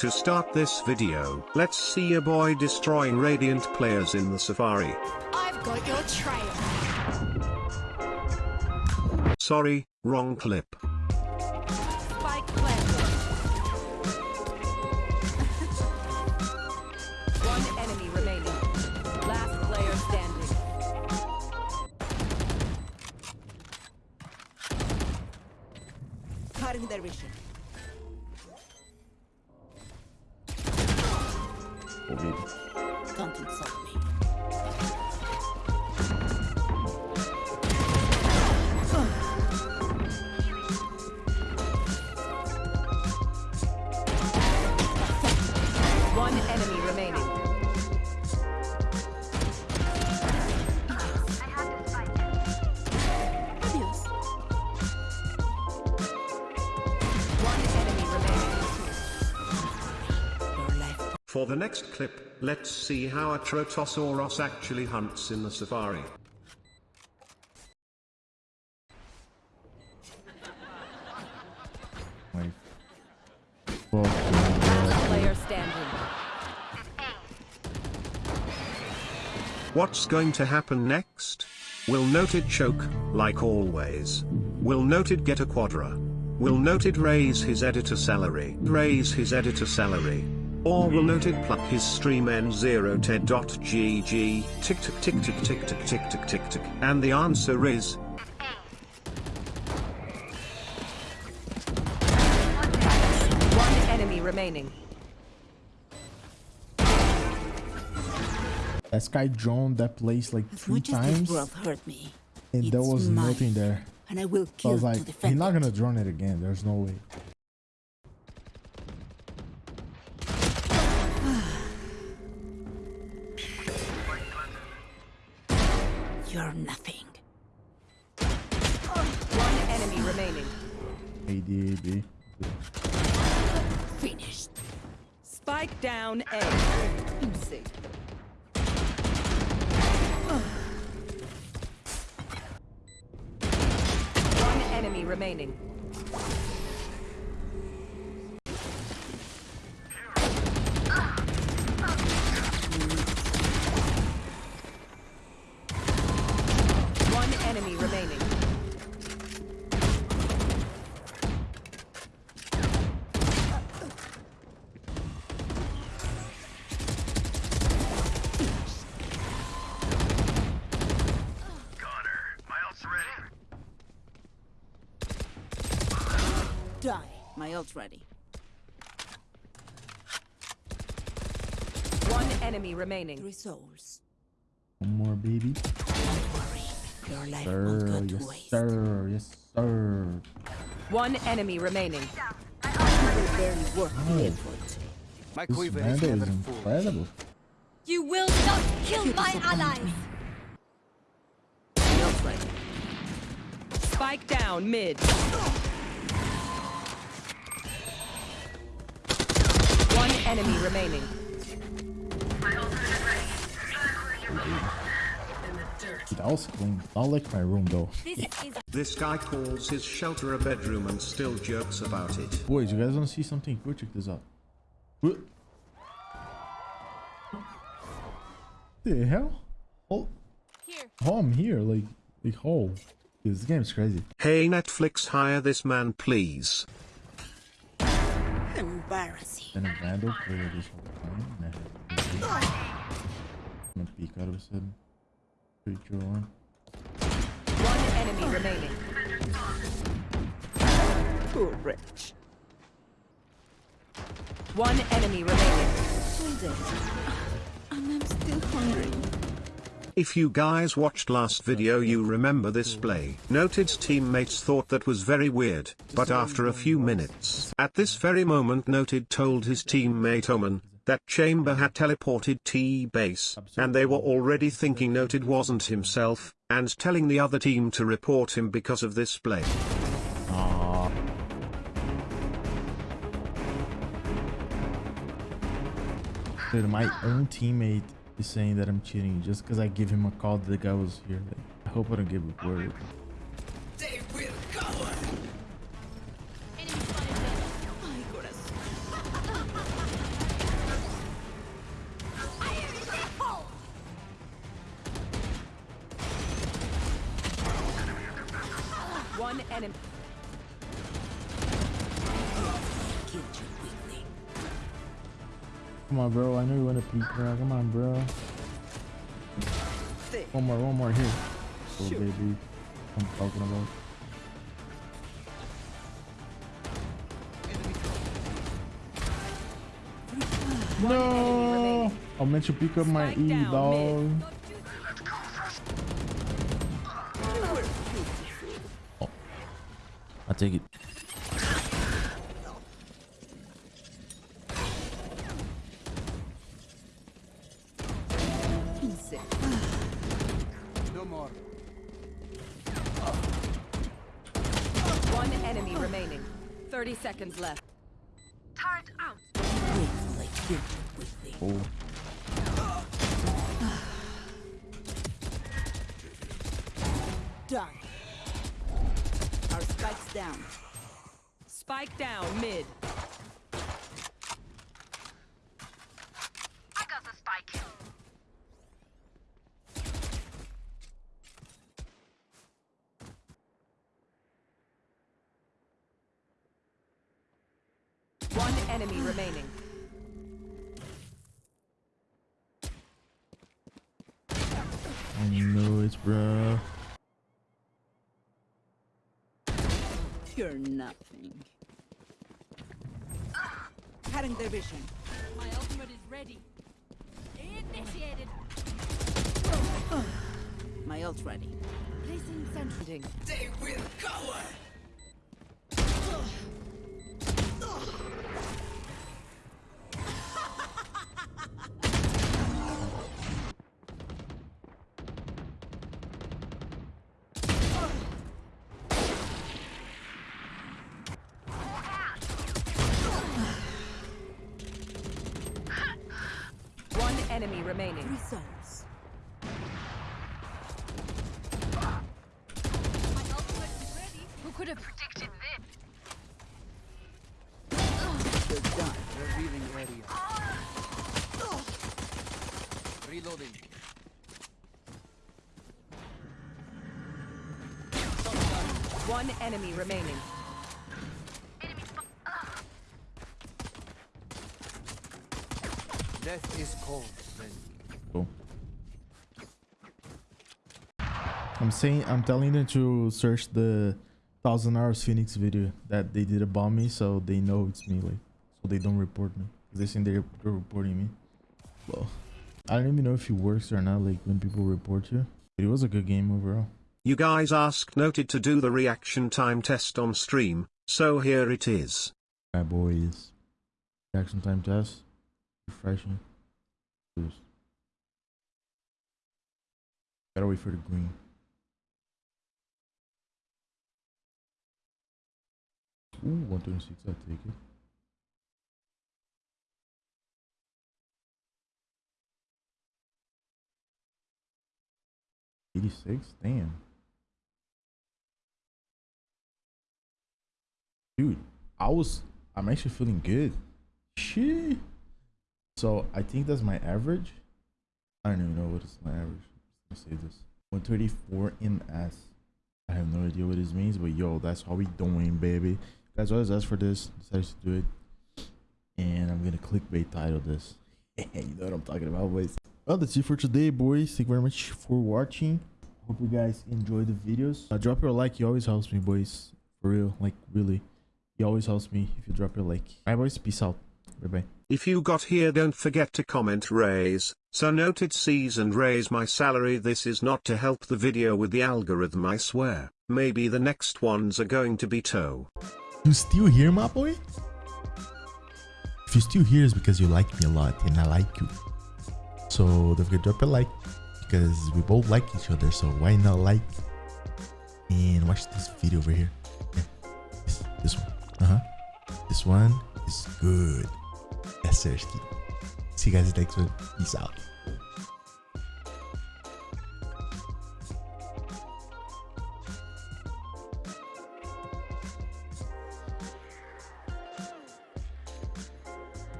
To start this video, let's see a boy destroying Radiant players in the Safari. I've got your trail. Sorry, wrong clip. Spike. One enemy remaining. Last player standing. Cutting their vision. For the next clip, let's see how a Trotosaurus actually hunts in the Safari. My fuck. Last player standing. What's going to happen next? Will Noted choke, like always? Will Noted get a quadra? Will Noted raise his editor salary? Raise his editor salary? Or will Noted pluck his stream n0ted.gg? Tick tick tick tick tick tick tick tick tick tick. And the answer is One enemy remaining. That guy droned that place like three much as this times, world hurt me, and there was mine, nothing there. and I will So I kill was to like, he's not gonna drone it again. There's no way. You're nothing. One enemy remaining. AD, Finished. Spike down A. Easy. One enemy remaining. Die. My ult's ready. One enemy remaining. Three souls. One more, baby. Don't worry. Your life won't Sir, go to yes, waste. sir, yes, sir. One enemy remaining. You will barely worth the effort. My This quiver is never incredible. You will not kill my allies. My ult's ready. Spike down mid. Enemy remaining. That was clean. I like my room though. this guy calls his shelter a bedroom and still jokes about it. Boys, you guys want to see something Go Check this out. What the hell? Oh, oh, I'm here. Like, like, oh, this game's crazy. Hey Netflix hire this man please. Embarrassing. Then a vandal player this whole time. and I had- I'm gonna peek out of a sudden. Three, two, one. One enemy remaining. Poor wretch. One enemy remaining. Hold it. And I'm still hungry. If you guys watched last video you remember this play. Noted's teammates thought that was very weird, but after a few minutes, at this very moment Noted told his teammate Omen, that Chamber had teleported T-base, and they were already thinking Noted wasn't himself, and telling the other team to report him because of this play. Dude, my own teammate He's saying that I'm cheating just because I give him a call that the guy was here. Like, I hope I don't give a word. They will. One enemy. Come on, bro. I know you want to peek, bro. Come on, bro. One more, one more here. Oh, baby. I'm talking about. No! I meant to pick up my E, dog. Oh. I take it. 30 seconds left. Oh. Done. Our spike's down. Spike down mid. I got the spike. One enemy remaining. I know bro. You're nothing. Cutting their vision. My ultimate is ready. Initiated. My ult ready. Placing sentry. One enemy remaining. Results. My ultimate is ready. Who could have predicted this? You're done. Revealing area. Reloading. One enemy remaining. Enemy spot. Death is cold, friend. Cool. I'm saying, I'm telling them to search the Thousand Hours Phoenix video that they did about me, so they know it's me, like, so they don't report me. They think they're, they're reporting me. Well, I don't even know if it works or not, like when people report you. But it was a good game overall. You guys asked Noted to do the reaction time test on stream, so here it is. Alright, boys. Reaction time test. Refreshing. Boost. Gotta wait for the green. Ooh, 126, I'll take it. Eighty-six, damn. Dude, I was, I'm actually feeling good. Shit. So I think that's my average. I don't even know what is my average. Let's say this. 134 MS. I have no idea what this means, but yo, that's how we doing, baby. Guys, is us for this? Decided to do it. And I'm gonna clickbait title this. you know what I'm talking about, boys. Well, that's it for today, boys. Thank you very much for watching. Hope you guys enjoy the videos. Uh, drop your like, it always helps me, boys. For real, like really. It always helps me if you drop your like. Alright, boys, peace out. Bye bye. If you got here don't forget to comment raise, so noted sees and raise my salary this is not to help the video with the algorithm I swear, maybe the next ones are going to be toe. You still here, my boy? If you're still here, it's because you like me a lot and I like you. So don't forget to drop a like because we both like each other. So why not like and watch this video over here? Yeah, this, this one. Uh huh. This one is good. See you guys next one. Peace out.